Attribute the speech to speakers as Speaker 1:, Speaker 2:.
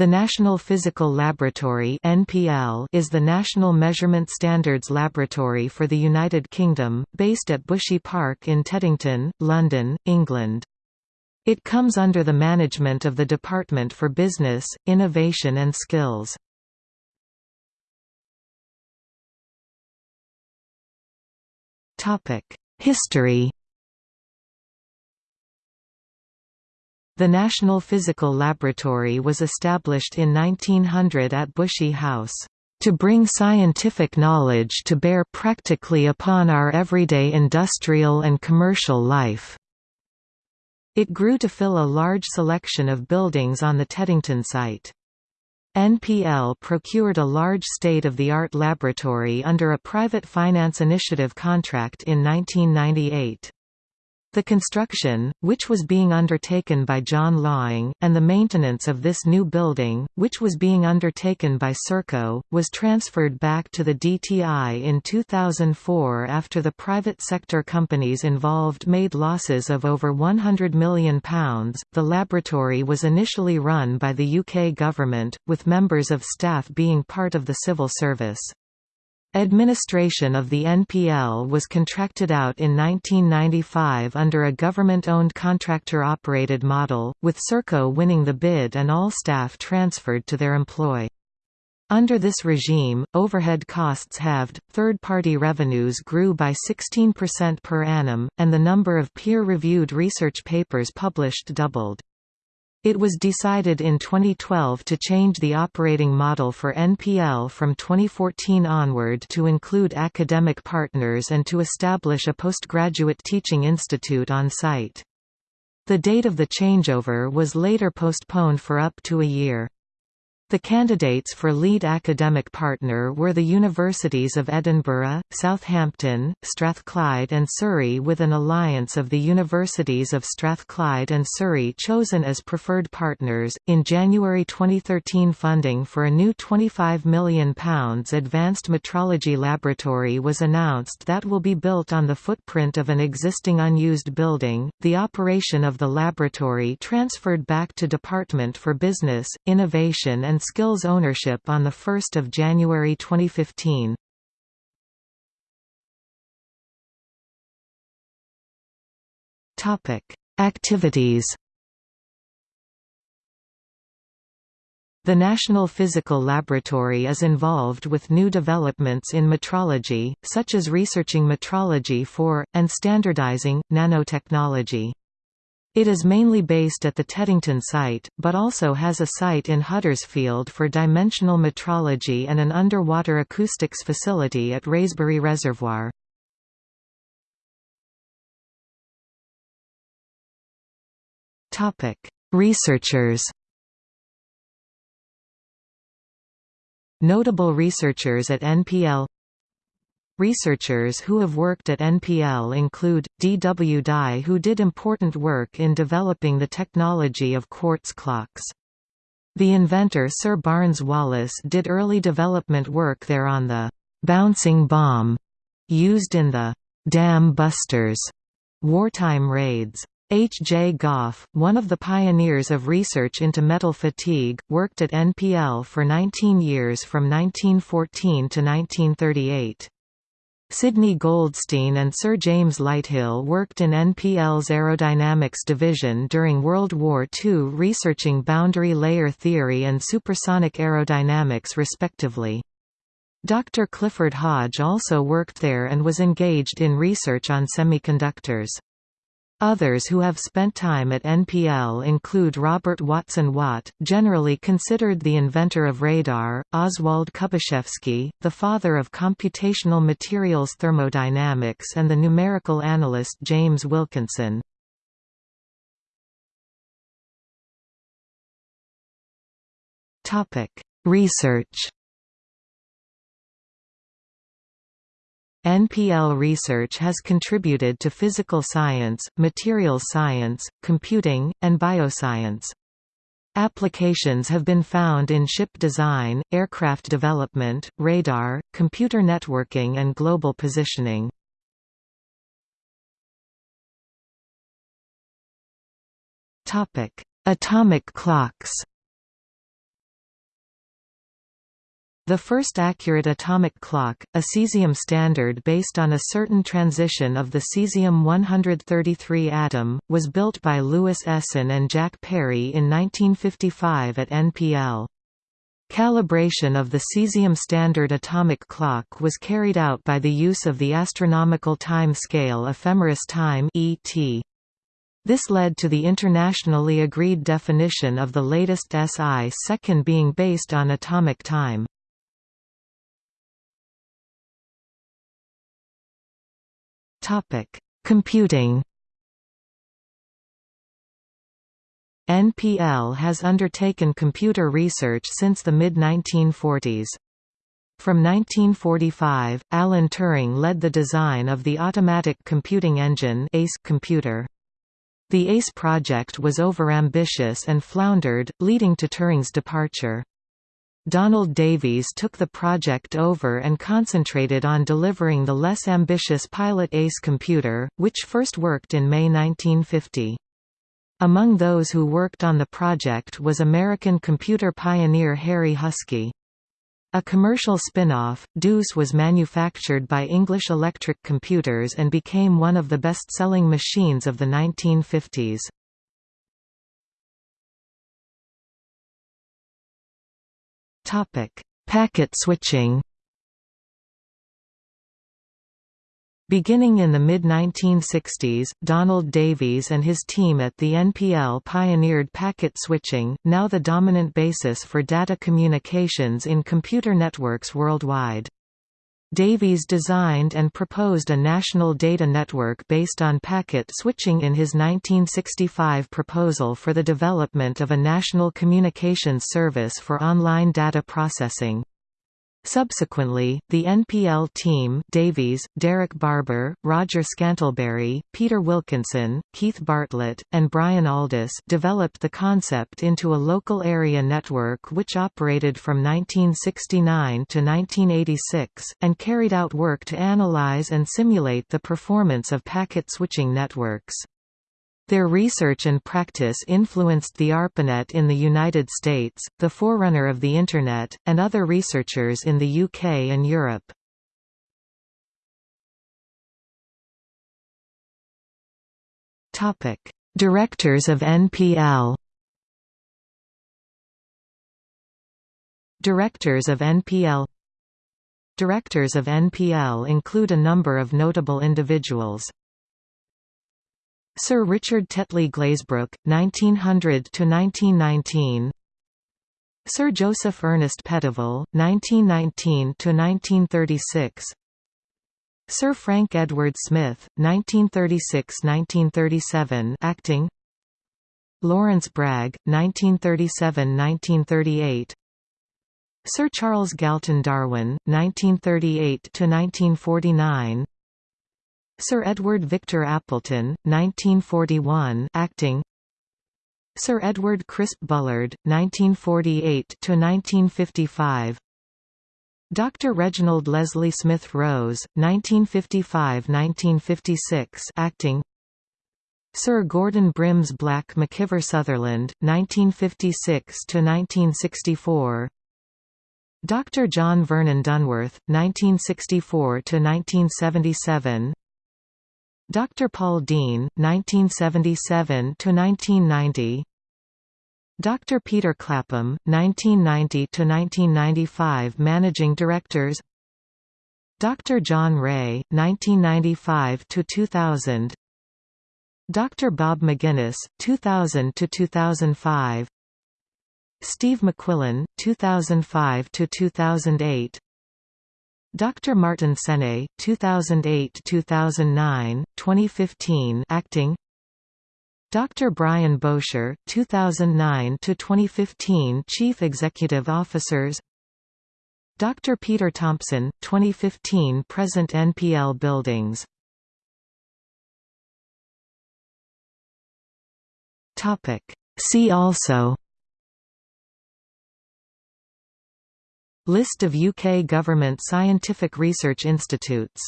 Speaker 1: The National Physical Laboratory (NPL) is the national measurement standards laboratory for the United Kingdom, based at Bushy Park in Teddington, London, England. It comes under the management of the Department for Business, Innovation and Skills. Topic: History The National Physical Laboratory was established in 1900 at Bushy House, "...to bring scientific knowledge to bear practically upon our everyday industrial and commercial life." It grew to fill a large selection of buildings on the Teddington site. NPL procured a large state-of-the-art laboratory under a private finance initiative contract in 1998. The construction, which was being undertaken by John Laing, and the maintenance of this new building, which was being undertaken by Serco, was transferred back to the DTI in 2004 after the private sector companies involved made losses of over £100 million. The laboratory was initially run by the UK government, with members of staff being part of the civil service. Administration of the NPL was contracted out in 1995 under a government-owned contractor-operated model, with Serco winning the bid and all staff transferred to their employ. Under this regime, overhead costs halved, third-party revenues grew by 16% per annum, and the number of peer-reviewed research papers published doubled. It was decided in 2012 to change the operating model for NPL from 2014 onward to include academic partners and to establish a postgraduate teaching institute on site. The date of the changeover was later postponed for up to a year. The candidates for lead academic partner were the Universities of Edinburgh, Southampton, Strathclyde and Surrey with an alliance of the Universities of Strathclyde and Surrey chosen as preferred partners. In January 2013 funding for a new £25 million advanced metrology laboratory was announced that will be built on the footprint of an existing unused building. The operation of the laboratory transferred back to Department for Business, Innovation and skills ownership on 1 January 2015. Activities The National Physical Laboratory is involved with new developments in metrology, such as researching metrology for, and standardizing, nanotechnology. It is mainly based at the Teddington site, but also has a site in Huddersfield for dimensional metrology and an underwater acoustics facility at Wraysbury Reservoir. Researchers Notable researchers at NPL Researchers who have worked at NPL include, D. W. Dye who did important work in developing the technology of quartz clocks. The inventor Sir Barnes Wallis did early development work there on the «bouncing bomb» used in the «dam busters» wartime raids. H. J. Gough, one of the pioneers of research into metal fatigue, worked at NPL for 19 years from 1914 to 1938. Sidney Goldstein and Sir James Lighthill worked in NPL's aerodynamics division during World War II researching boundary layer theory and supersonic aerodynamics respectively. Dr. Clifford Hodge also worked there and was engaged in research on semiconductors. Others who have spent time at NPL include Robert Watson Watt, generally considered the inventor of radar, Oswald Kubaschewski, the father of computational materials thermodynamics and the numerical analyst James Wilkinson. Research NPL research has contributed to physical science, materials science, computing, and bioscience. Applications have been found in ship design, aircraft development, radar, computer networking and global positioning. Atomic clocks The first accurate atomic clock, a cesium standard based on a certain transition of the cesium-133 atom, was built by Louis Essen and Jack Parry in 1955 at NPL. Calibration of the cesium standard atomic clock was carried out by the use of the astronomical time scale ephemeris time ET. This led to the internationally agreed definition of the latest SI second being based on atomic time. Computing NPL has undertaken computer research since the mid-1940s. From 1945, Alan Turing led the design of the Automatic Computing Engine ACE computer. The ACE project was overambitious and floundered, leading to Turing's departure. Donald Davies took the project over and concentrated on delivering the less ambitious Pilot ACE computer, which first worked in May 1950. Among those who worked on the project was American computer pioneer Harry Huskey. A commercial spin-off, Deuce was manufactured by English Electric Computers and became one of the best-selling machines of the 1950s. Topic: Packet switching. Beginning in the mid-1960s, Donald Davies and his team at the NPL pioneered packet switching, now the dominant basis for data communications in computer networks worldwide. Davies designed and proposed a national data network based on packet switching in his 1965 proposal for the development of a national communications service for online data processing. Subsequently, the NPL team Davies, Derek Barber, Roger Scantlebury, Peter Wilkinson, Keith Bartlett, and Brian Aldous developed the concept into a local area network which operated from 1969 to 1986, and carried out work to analyze and simulate the performance of packet switching networks. Their research and practice influenced the ARPANET in the United States, the forerunner of the Internet, and other researchers in the UK and Europe. Directors of NPL Directors of NPL Directors of NPL include a number of notable individuals. Sir Richard Tetley Glazebrook, 1900–1919 Sir Joseph Ernest Petavel, 1919–1936 Sir Frank Edward Smith, 1936–1937 acting. Lawrence Bragg, 1937–1938 Sir Charles Galton Darwin, 1938–1949 Sir Edward Victor Appleton, 1941 acting Sir Edward Crisp Bullard, 1948–1955 Dr. Reginald Leslie Smith Rose, 1955–1956 acting Sir Gordon Brims Black McIvor Sutherland, 1956–1964 Dr. John Vernon Dunworth, 1964–1977 Dr. Paul Dean, 1977 to 1990. Dr. Peter Clapham, 1990 to 1995, Managing Directors Dr. John Ray, 1995 to 2000. Dr. Bob McGuinness, 2000–2005 Steve McQuillan, 2005–2008 Dr. Martin Sene, 2008–2009, 2015 acting Dr. Brian Bowsher, 2009–2015 Chief Executive Officers Dr. Peter Thompson, 2015 Present NPL Buildings See also List of UK government scientific research institutes